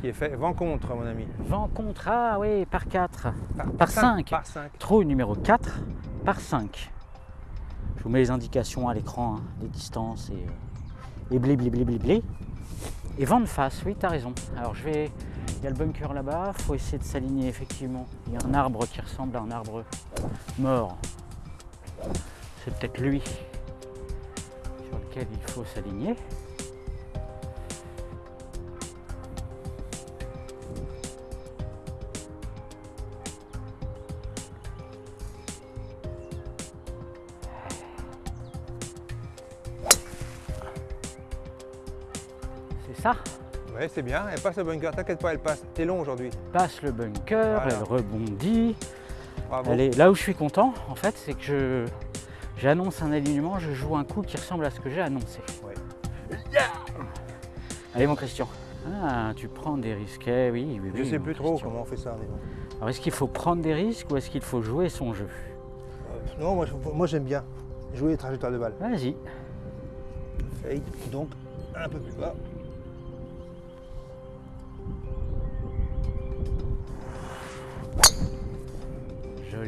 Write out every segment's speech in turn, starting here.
qui est fait. Vent contre, mon ami. Vent contre, ah oui, par 4. Par, Par cinq. Par 5. Trou numéro 4 par 5. Je vous mets les indications à l'écran, hein, les distances et, euh, et blé blé blé blé blé. Et vent de face, oui, tu as raison. Alors je vais. Il y a le bunker là-bas, faut essayer de s'aligner effectivement. Il y a un arbre qui ressemble à un arbre mort. C'est peut-être lui sur lequel il faut s'aligner. C'est bien. Elle passe le bunker, t'inquiète pas, elle passe. T'es long aujourd'hui. passe le bunker, Voilà. elle rebondit. Bravo. Elle est- Là où je suis content, en fait, c'est que je j'annonce un alignement, je joue un coup qui ressemble à ce que j'ai annoncé. Ouais. Allez mon Christian. Ah, tu prends des risques, eh oui, oui, Je oui, sais plus trop comment on fait ça. mais bon. Alors est-ce qu'il faut prendre des risques ou est-ce qu'il faut jouer son jeu? Euh, non, moi, moi, j'aime bien jouer les trajectoires de balles. Vas-y. Fade, donc un peu plus bas.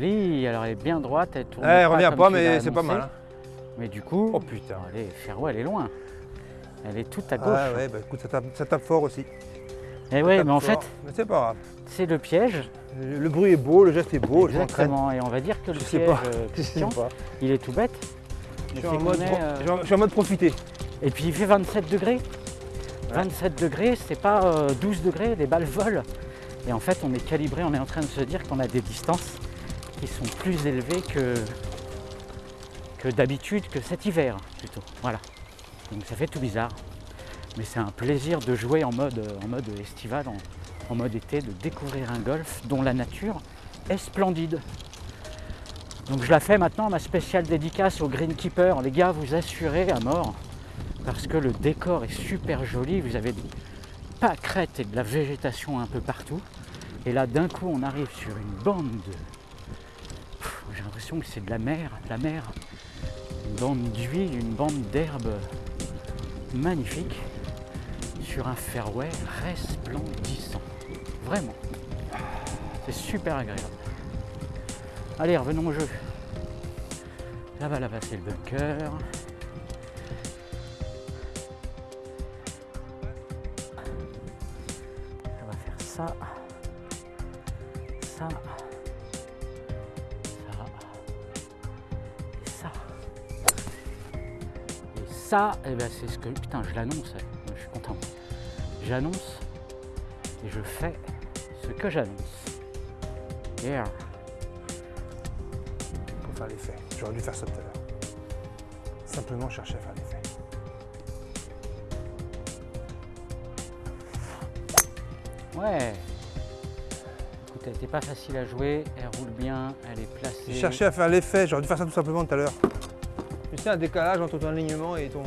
Alors elle est bien droite, elle tourne. Eh, elle revient comme pas, mais c'est pas mal. hein. Mais du coup, Oh putain. allez, Ferro, elle est loin. Elle est toute à gauche. Ah ouais, bah écoute, ça tape, ça tape fort aussi. Et ouais, mais en fort. fait, Mais c'est pas grave. c'est le piège. Le, le bruit est beau, le geste est beau. Exactement, et on va dire que le Je sais piège, pas. euh, Je sais Christian, pas. il est tout bête. Je suis, en mode, est, euh, je suis en- mode profiter. Et puis il fait 27 degrés. 27 degrés, c'est pas euh, 12 degrés, les balles volent. Et en fait, on est calibré, on est en train de se dire qu'on a des distances qui sont plus élevées que, que d'habitude, que cet hiver plutôt. Voilà. Donc ça fait tout bizarre. Mais c'est un plaisir de jouer en mode, en mode estival, en, en mode été, de découvrir un golf dont la nature est splendide. Donc je la fais maintenant, ma spéciale dédicace au greenkeeper. Les gars, vous assurez à mort parce que le décor est super joli. Vous avez des pâquerettes et de la végétation un peu partout. Et là, d'un coup, on arrive sur une bande de. J'ai l'impression que c'est de la mer, de la mer. Une bande d'huile, une bande d'herbe magnifique sur un fairway resplendissant. Vraiment. C'est super agréable. Allez, revenons au jeu. Là-bas, là-bas, c'est le bunker. On va faire ça. Ça. Ça. Ça, eh ben, c'est ce que. Putain, je l'annonce. eh. Je suis content. J'annonce et je fais ce que j'annonce. Yeah. Pour faire l'effet. J'aurais dû faire ça tout à l'heure. Simplement chercher à faire l'effet. Ouais. Écoute, elle n'était pas facile à jouer, elle roule bien, elle est placée. J'ai cherché à faire l'effet, j'aurais dû faire ça tout simplement tout à l'heure. Tu sais, un décalage entre ton alignement et ton,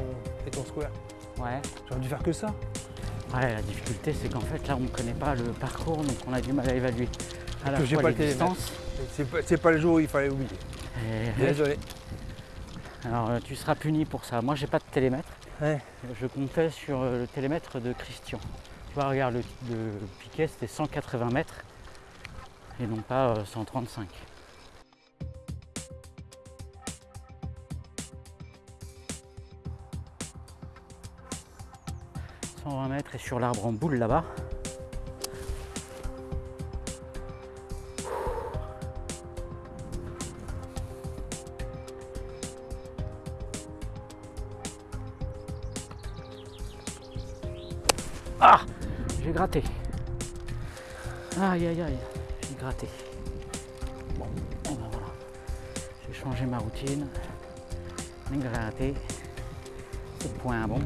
et ton square. Ouais. J'aurais dû faire que ça. Ouais, la difficulté, c'est qu'en fait, là, on ne connaît pas le parcours, donc on a du mal à évaluer à la que j'ai fois pas les le. C'est pas, le jour où il fallait oublier. et- Désolé. Alors, euh, tu seras puni pour ça. Moi, j'ai pas de télémètre. Ouais. Je comptais sur euh, le télémètre de Christian. Tu vois, regarde, le, le piquet, c'était 180 mètres et non pas euh, 135. « 120 mètres et sur l'arbre en boule là-bas. Ah J'ai gratté. Aïe aïe aïe, j'ai gratté. Bon, eh ben voilà. J'ai changé ma routine. J'ai gratté. C'est point bon.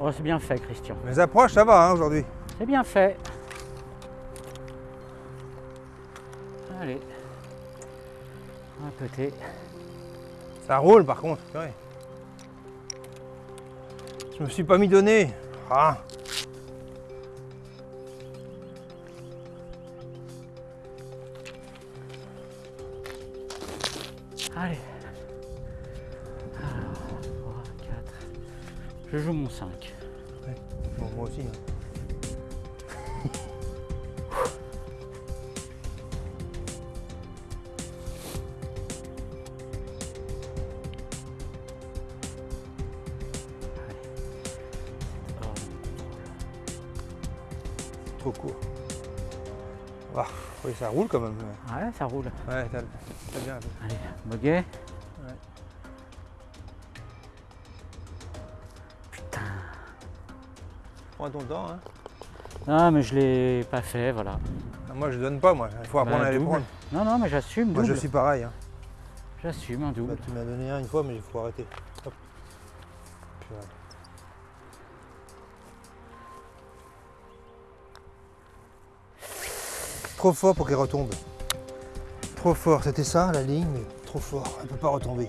Oh, c'est bien fait, Christian. Mes approches, ça va hein, aujourd'hui. C'est bien fait. Allez. Un côté. Ça roule par contre. purée. Je me suis pas mis donné. Ah. Allez. Alors, 3, 4. Je joue mon 5. Bon, moi aussi. hein. Oh, Trop court. Ah, oui, ça roule quand même. Ouais, ça roule. Ouais, t'as bien. Allez, Boguet. Ouais. Putain. Prends ton temps. Hein. Ah, mais je l'ai pas fait, voilà. Ah, Moi, je donne pas, moi. Il faut apprendre Bah, à les prendre. Non, non, mais j'assume, Moi, je suis pareil. Hein. J'assume un Bah, double. tu m'as donné un une fois, mais il faut arrêter. Hop. Trop fort pour qu'elle retombe. Trop fort, c'était ça la ligne, mais trop fort. Elle peut pas retomber.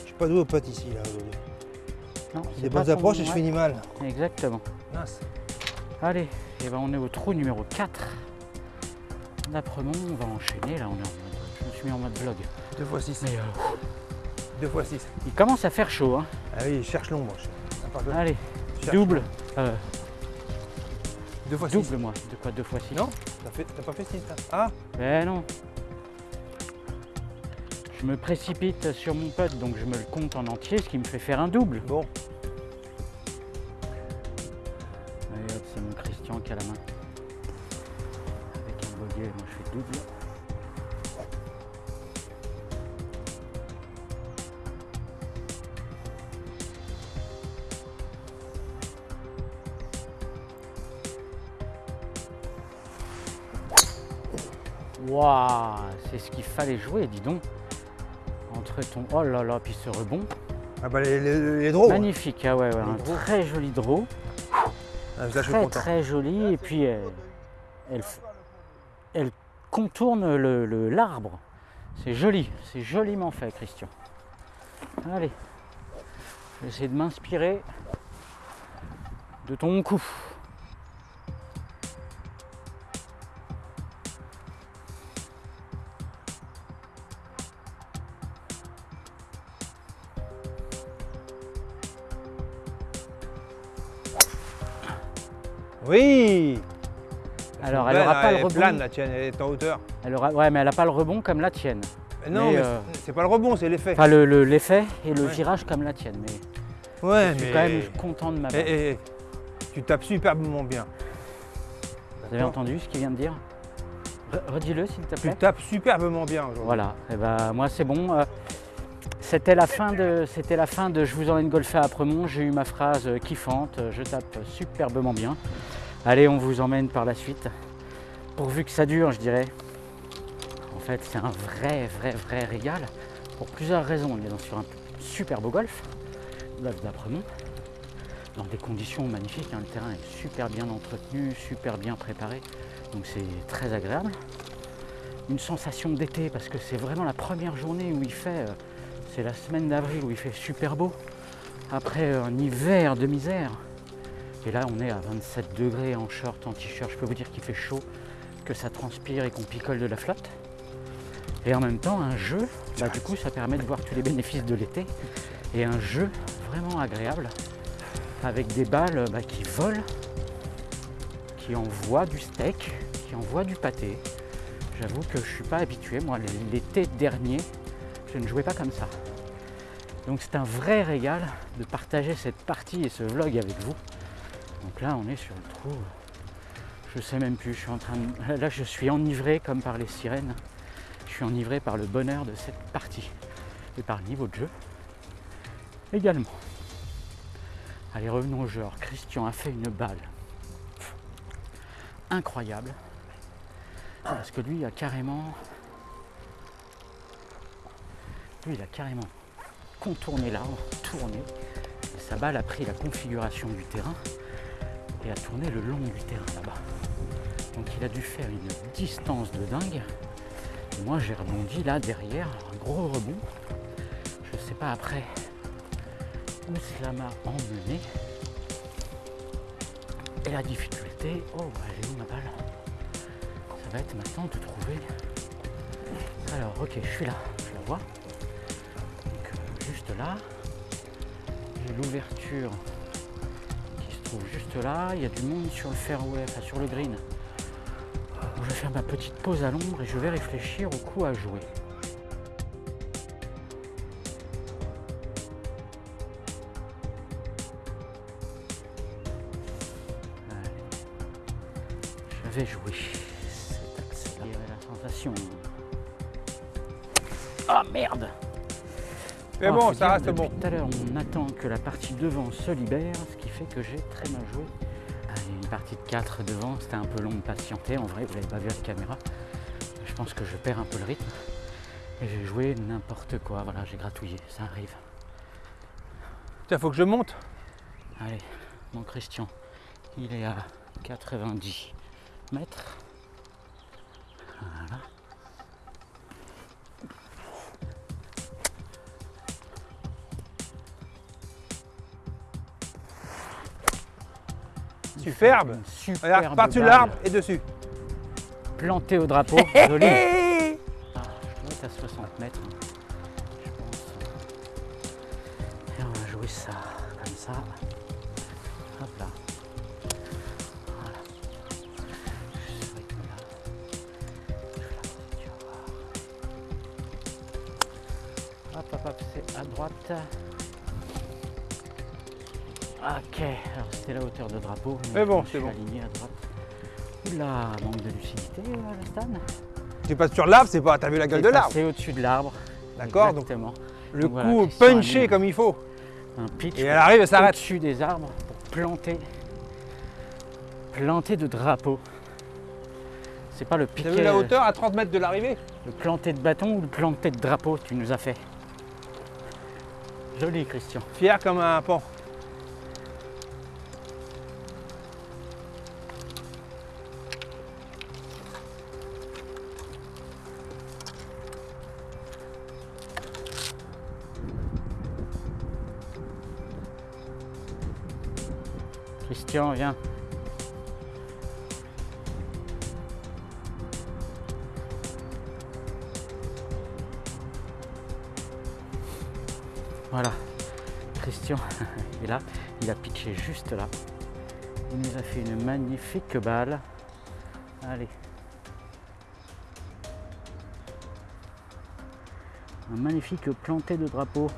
Je suis pas doué au pote ici là aujourd'hui. Non, Des bonnes approches et je finis mal. Exactement. Mince. Allez, et ben on est au trou numéro 4. D'après-mont, on va enchaîner. Là, on est en mode. Je me suis mis en mode vlog. Deux fois 6. Mais euh, Deux fois 6. il commence à faire chaud. Hein. Ah oui, cherche l'ombre. De- Allez, cherche double. Euh, Deux fois 6. double, moi. De quoi Deux fois 6 Non T'as pas fait 6 Ah Eh non. Je me précipite sur mon putt, donc je me le compte en entier, ce qui me fait faire un double. Bon. Waouh, c'est ce qu'il fallait jouer, dis donc. Entre ton. Oh là là, puis ce rebond. Ah bah les, les, les draws. Magnifique, ah ouais, ouais, Les un draws. très joli draw. Ah, très très jolie et puis elle, elle, contourne le- le- l'arbre. C'est joli, c'est joliment fait Christian. Allez, je vais essayer de m'inspirer de ton coup. Alors elle Belle, aura pas elle le rebond. plane la tienne, elle est en hauteur. Elle aura, ouais, mais elle n'a pas le rebond comme la tienne. Non, Mais, mais euh, c'est- pas le rebond, c'est l'effet. Enfin le- le- l'effet et le Ouais. virage comme la tienne. Mais ouais, je suis mais. quand même content de ma Eh, balle. eh, eh, tu tapes superbement bien. Vous avez entendu ce qu'il vient de dire? Re- Redis-le s'il te Tu plaît. tapes superbement bien aujourd'hui. Voilà, et ben moi c'est bon. euh, C'était la fin de, c'était la fin de Je vous emmène golfer à Apremont. J'ai eu ma phrase euh, kiffante. Je tape superbement bien. Allez, on vous emmène par la suite. Pourvu que ça dure, je dirais. En fait, c'est un vrai, vrai, vrai régal pour plusieurs raisons. On est sur un super beau golf, golf d'Apremont, dans des conditions magnifiques. hein. Le terrain est super bien entretenu, super bien préparé, donc c'est très agréable une sensation d'été parce que c'est vraiment la première journée où il fait, euh, c'est la semaine d'avril où il fait super beau, après euh, un hiver de misère. Et là on est à 27 degrés en short, en t-shirt, je peux vous dire qu'il fait chaud, que ça transpire et qu'on picole de la flotte. Et en même temps un jeu, bah, du coup ça permet de voir tous les bénéfices de l'été, et un jeu vraiment agréable, avec des balles bah, qui volent, qui envoient du steak, qui envoient du pâté, J'avoue que je ne suis pas habitué. Moi, l'été dernier, je ne jouais pas comme ça. Donc c'est un vrai régal de partager cette partie et ce vlog avec vous. Donc là, on est sur le trou. Je sais même plus. Je suis en train de... Là, je suis enivré comme par les sirènes. Je suis enivré par le bonheur de cette partie et par le niveau de jeu également. Allez, revenons au jeu. Christian a fait une balle incroyable. Parce que lui, a carrément. Lui, il a carrément contourné l'arbre, tourné. Et sa balle a pris la configuration du terrain et a tourné le long du terrain là-bas. Donc il a dû faire une distance de dingue. Moi, j'ai rebondi là derrière, un gros rebond. Je sais pas après où cela m'a emmené. Et la difficulté, oh, bah, est où ma balle? Ça va être maintenant de trouver. Alors, ok, je suis là. la vois. Donc, euh, juste là. J'ai l'ouverture juste là. Il y a du monde sur le fairway, enfin sur le green. Je vais faire ma petite pause à l'ombre et je vais réfléchir au coup à jouer. Je vais jouer cet axe-là. la sensation. Ah merde Mais bon, ça reste bon. Tout à l'heure, on attend que la partie devant se libère, ce qui fait que j'ai très mal joué. A une partie de 4 devant, c'était un peu long de patienter. En vrai, vous l'avez pas vu à la caméra. Je pense que je perds un peu le rythme. Et j'ai joué n'importe quoi. Voilà, j'ai gratouillé, ça arrive. Tiens, faut que je monte. Allez, mon Christian, il est à 90 mètres. Voilà. Superbe. Superbe Regarde, par-dessus l'arbre et dessus. Plantée au drapeau, joli. Ah, je dois être à 60 mètres, je pense. Et on va jouer ça, comme ça. Hop là. Hop, hop, hop, c'est à droite. Ok, alors c'était la hauteur de drapeau. Mais bon, c'est bon. aligné à droite. Oula, manque de lucidité, euh, Stan. Tu passes sur l'arbre, c'est pas. T'as vu la gueule de l'arbre. C'est au-dessus de l'arbre. D'accord Donc le Donc voilà, coup punché comme il faut. Un pitch. Et elle arrive et s'arrête. au-dessus des arbres pour planter. Planter de drapeau. C'est pas le T'as piqué. vu la hauteur à 30 mètres de l'arrivée? Le planter de bâton ou le planter de drapeau tu nous as fait. Joli Christian. Fier comme un pan. Christian, viens. Voilà. Christian est là. Il a pitché juste là. Il nous a fait une magnifique balle. Allez. Un magnifique planté de drapeau.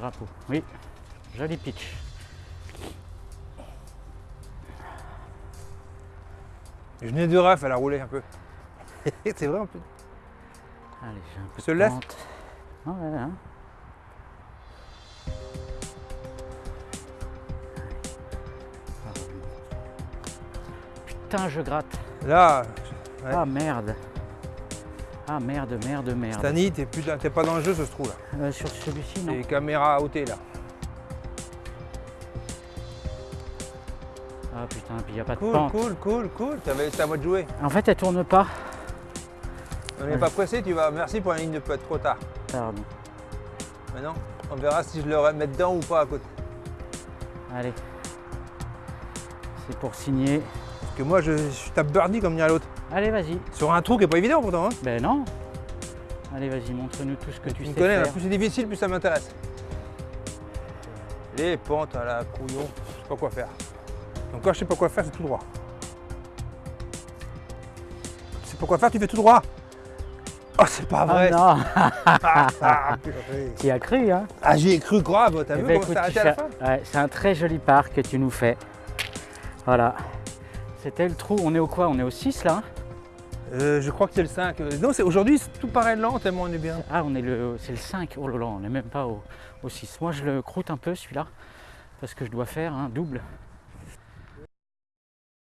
Drapeau. Oui, joli pitch. Je venais de ref, elle a roulé un peu. c'est vrai un peu. Allez, j'ai un peu Se de ouais, hein. Putain, je gratte. Là, Ouais. Ah merde. Ah merde, merde, merde. Stani, t'es plus- t'es pas dans le jeu, ce se trouve là. Euh, sur celui-ci, non Les caméras à ôter là. Ah putain, puis il n'y a pas de Cool, pente. cool, cool, cool. T'avais- C'est à moi de jouer. En fait, elle tourne pas. On n'est Ouais. pas pressé, tu vas. Merci pour la ligne de putt, trop tard. Pardon. Maintenant, on verra si je le remets dedans ou pas à côté. Allez. C'est pour signer. Que moi, je, je tape birdie comme dirait l'autre. Allez, vas-y. Sur un trou qui est pas évident pourtant. Hein. Ben non. Allez, vas-y, montre-nous tout ce que tu Tu sais connais, faire. plus c'est difficile, plus ça m'intéresse. Les pentes à la couillon, je sais pas quoi faire. Donc quand je sais pas quoi faire, c'est tout droit. Tu sais pas quoi faire, tu fais tout droit. Oh, c'est pas Ah vrai. non, Ah, purée. tu y as cru, hein? Ah, j'y ai cru grave, t'as Eh vu ben, comment ça arrêté à la fin? ouais, C'est un très joli parc que tu nous fais. Voilà. C'était le trou. On est au quoi? On est au 6 là? Euh, Je crois que c'est le 5. Euh, Non, c'est aujourd'hui, c'est tout paraît lent tellement on est bien. Ah, on est le, c'est le 5. Oh là là, on n'est même pas au, au 6. Moi, je le croûte un peu celui-là parce que je dois faire un double